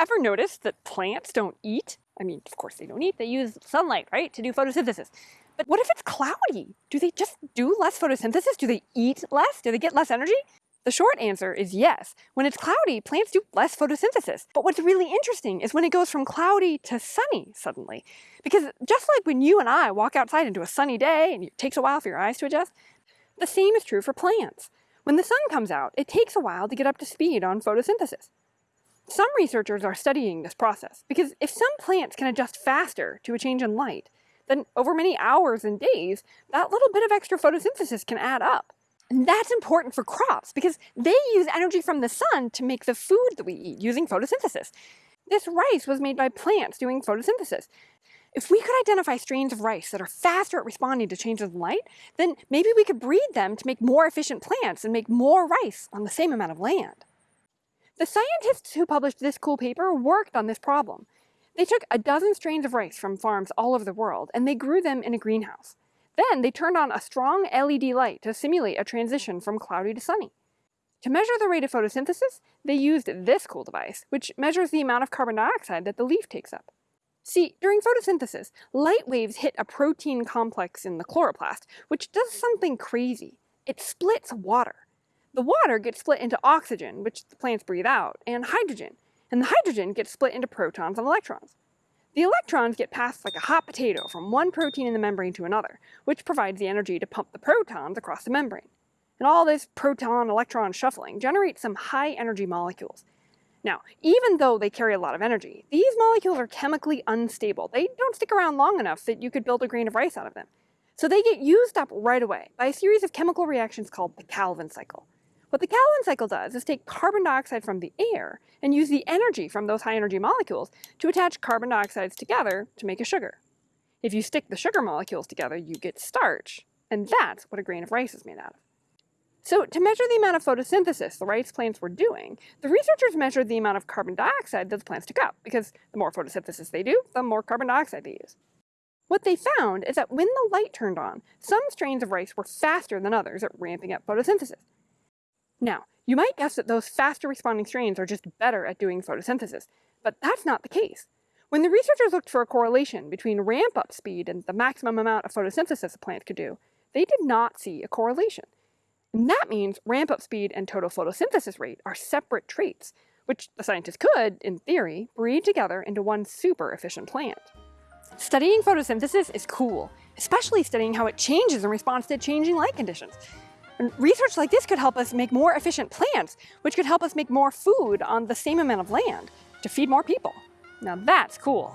ever noticed that plants don't eat? I mean, of course they don't eat, they use sunlight, right, to do photosynthesis. But what if it's cloudy? Do they just do less photosynthesis? Do they eat less? Do they get less energy? The short answer is yes. When it's cloudy, plants do less photosynthesis. But what's really interesting is when it goes from cloudy to sunny suddenly. Because just like when you and I walk outside into a sunny day and it takes a while for your eyes to adjust, the same is true for plants. When the sun comes out, it takes a while to get up to speed on photosynthesis. Some researchers are studying this process because if some plants can adjust faster to a change in light, then over many hours and days, that little bit of extra photosynthesis can add up. And that's important for crops because they use energy from the sun to make the food that we eat using photosynthesis. This rice was made by plants doing photosynthesis. If we could identify strains of rice that are faster at responding to changes in light, then maybe we could breed them to make more efficient plants and make more rice on the same amount of land. The scientists who published this cool paper worked on this problem. They took a dozen strains of rice from farms all over the world and they grew them in a greenhouse. Then they turned on a strong LED light to simulate a transition from cloudy to sunny. To measure the rate of photosynthesis, they used this cool device, which measures the amount of carbon dioxide that the leaf takes up. See, during photosynthesis, light waves hit a protein complex in the chloroplast, which does something crazy. It splits water. The water gets split into oxygen, which the plants breathe out, and hydrogen, and the hydrogen gets split into protons and electrons. The electrons get passed like a hot potato from one protein in the membrane to another, which provides the energy to pump the protons across the membrane. And all this proton-electron shuffling generates some high-energy molecules. Now, even though they carry a lot of energy, these molecules are chemically unstable. They don't stick around long enough that you could build a grain of rice out of them. So they get used up right away by a series of chemical reactions called the Calvin cycle. What the Calvin cycle does is take carbon dioxide from the air and use the energy from those high energy molecules to attach carbon dioxides together to make a sugar. If you stick the sugar molecules together, you get starch, and that's what a grain of rice is made out of. So to measure the amount of photosynthesis the rice plants were doing, the researchers measured the amount of carbon dioxide that the plants took up, because the more photosynthesis they do, the more carbon dioxide they use. What they found is that when the light turned on, some strains of rice were faster than others at ramping up photosynthesis. Now, you might guess that those faster responding strains are just better at doing photosynthesis, but that's not the case. When the researchers looked for a correlation between ramp-up speed and the maximum amount of photosynthesis a plant could do, they did not see a correlation. And that means ramp-up speed and total photosynthesis rate are separate traits, which the scientists could, in theory, breed together into one super efficient plant. Studying photosynthesis is cool, especially studying how it changes in response to changing light conditions. And research like this could help us make more efficient plants, which could help us make more food on the same amount of land to feed more people. Now that's cool.